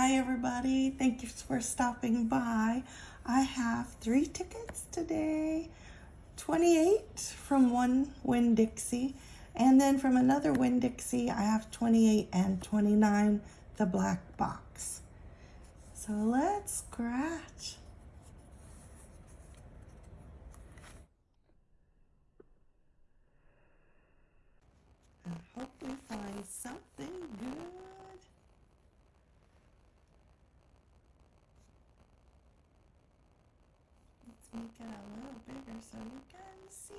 Hi everybody, thank you for stopping by. I have three tickets today. 28 from one Winn-Dixie, and then from another Winn-Dixie, I have 28 and 29, the black box. So let's scratch. I hope we find something good. Let's make it a little bigger so you can see.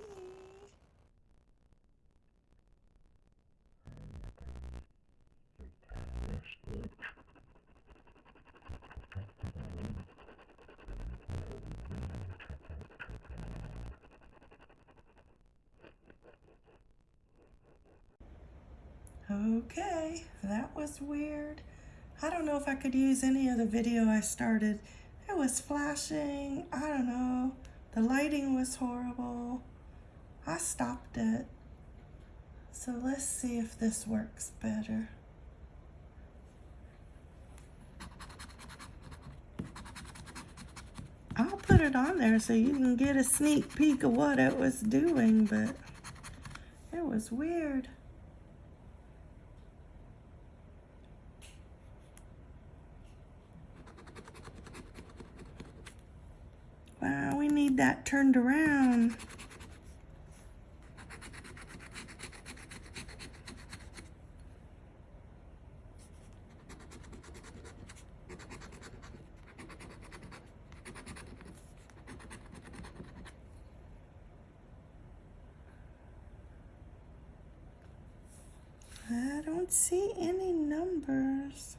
Okay, that was weird. I don't know if I could use any of the video I started. It was flashing. I don't know. The lighting was horrible. I stopped it. So let's see if this works better. I'll put it on there so you can get a sneak peek of what it was doing, but it was weird. Wow, we need that turned around. I don't see any numbers.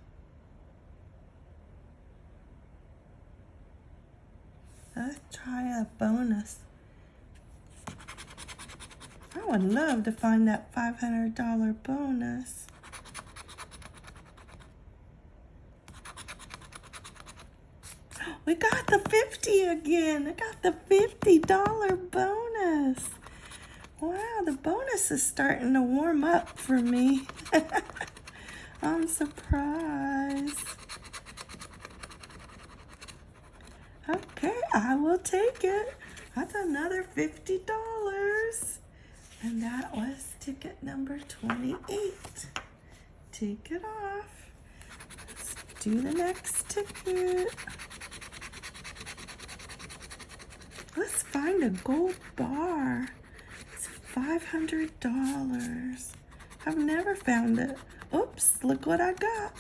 Let's try bonus. I would love to find that $500 bonus. We got the 50 again. I got the $50 bonus. Wow, the bonus is starting to warm up for me. I'm surprised. Okay, I will take it. That's another $50. And that was ticket number 28. Take it off. Let's do the next ticket. Let's find a gold bar. It's $500. I've never found it. Oops, look what I got.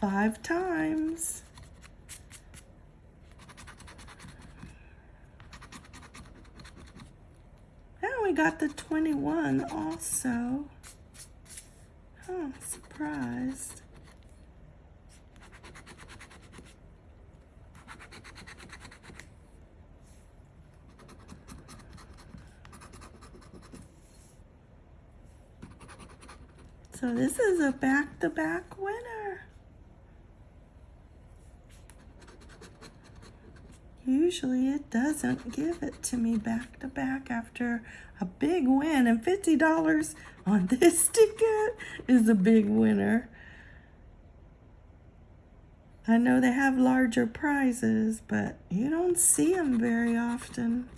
Five times. Got the 21 also. Oh, surprised. So this is a back-to-back -back winner. Usually it doesn't give it to me back to back after a big win. And $50 on this ticket is a big winner. I know they have larger prizes, but you don't see them very often.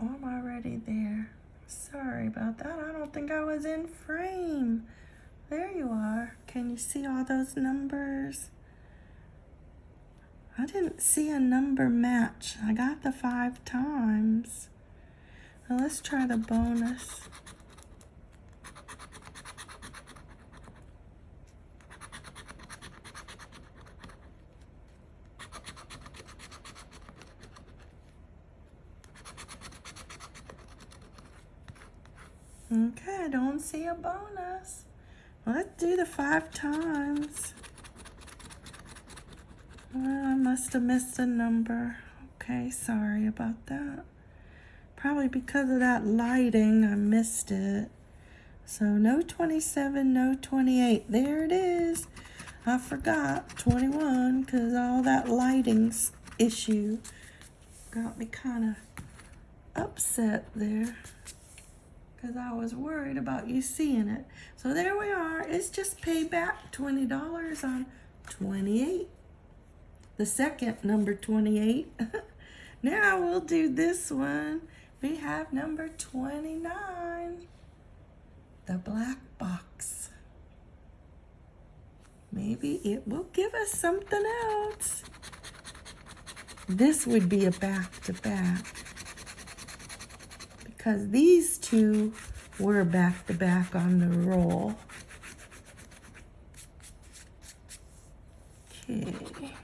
Oh, I'm there. Sorry about that. I don't think I was in frame. There you are. Can you see all those numbers? I didn't see a number match. I got the five times. Now let's try the bonus. Okay, I don't see a bonus. Let's do the five times. I must have missed a number. Okay, sorry about that. Probably because of that lighting, I missed it. So no 27, no 28. There it is. I forgot 21 because all that lighting issue got me kind of upset there because I was worried about you seeing it. So there we are. It's just payback $20 on 28. The second number 28. now we'll do this one. We have number 29. The black box. Maybe it will give us something else. This would be a back-to-back. -back because these two were back-to-back on the roll. Okay.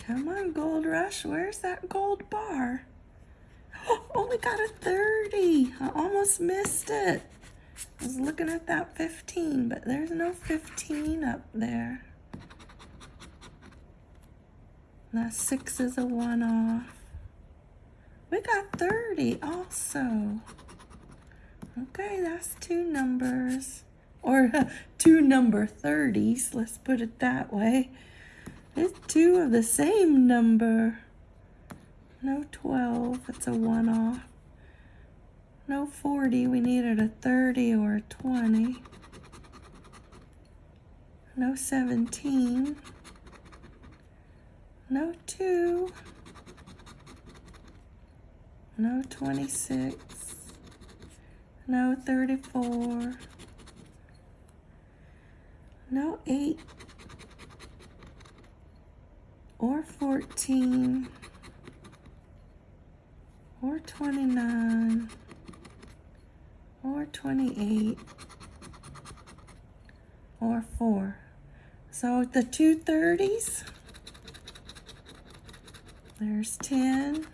Come on, Gold Rush. Where's that gold bar? Only got a 30. I almost missed it. I was looking at that 15, but there's no 15 up there. That 6 is a one-off. We got 30 also. Okay, that's two numbers. Or two number 30s, let's put it that way. It's two of the same number. No 12, it's a one off. No 40, we needed a 30 or a 20. No 17. No 2. No 26. No 34. No 8 or 14 or 29 or 28 or 4. So the two thirties, there's 10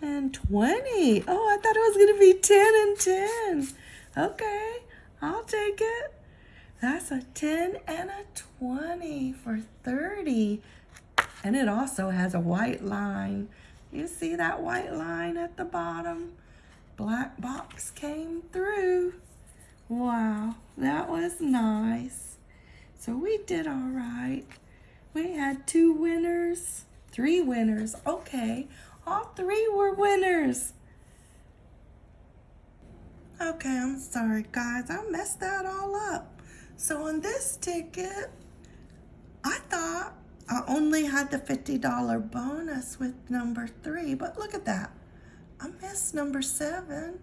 and 20. Oh, I thought it was going to be 10 and 10. Okay, I'll take it. That's a 10 and a 20 for 30. And it also has a white line. You see that white line at the bottom? Black box came through. Wow, that was nice. So we did all right. We had two winners, three winners. Okay, all three were winners. Okay, I'm sorry, guys. I messed that all up. So on this ticket, I thought I only had the $50 bonus with number three, but look at that. I missed number seven.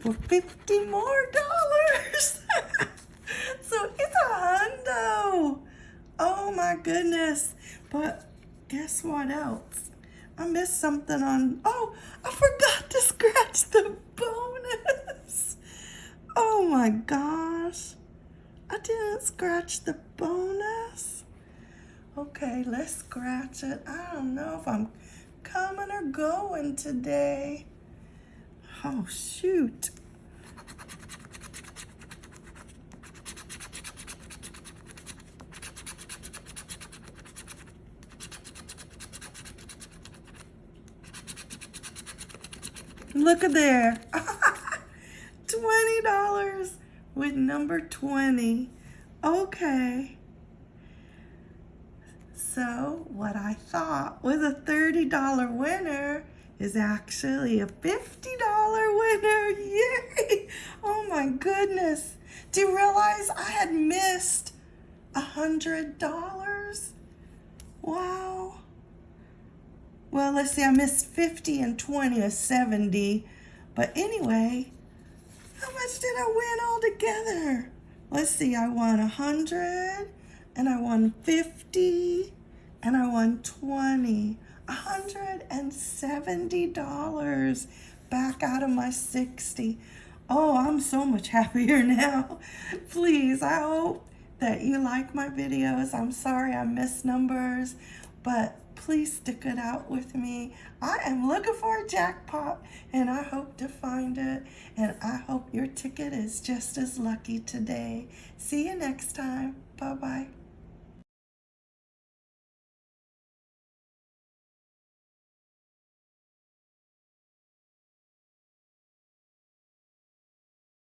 For 50 more dollars. so it's a hundo. Oh my goodness. But guess what else? I missed something on, oh, I forgot to scratch the. Oh my gosh. I didn't scratch the bonus. Okay, let's scratch it. I don't know if I'm coming or going today. Oh, shoot. Look at there. $20 with number 20. Okay. So what I thought was a $30 winner is actually a $50 winner. Yay! Oh my goodness. Do you realize I had missed a $100? Wow. Well, let's see, I missed 50 and 20 or 70. But anyway, how much did I win altogether? Let's see, I won 100 and I won 50 and I won 20. $170 back out of my 60. Oh, I'm so much happier now. Please, I hope that you like my videos. I'm sorry I missed numbers, but please stick it out with me. I am looking for a jackpot and I hope to find it. And I hope your ticket is just as lucky today. See you next time. Bye bye.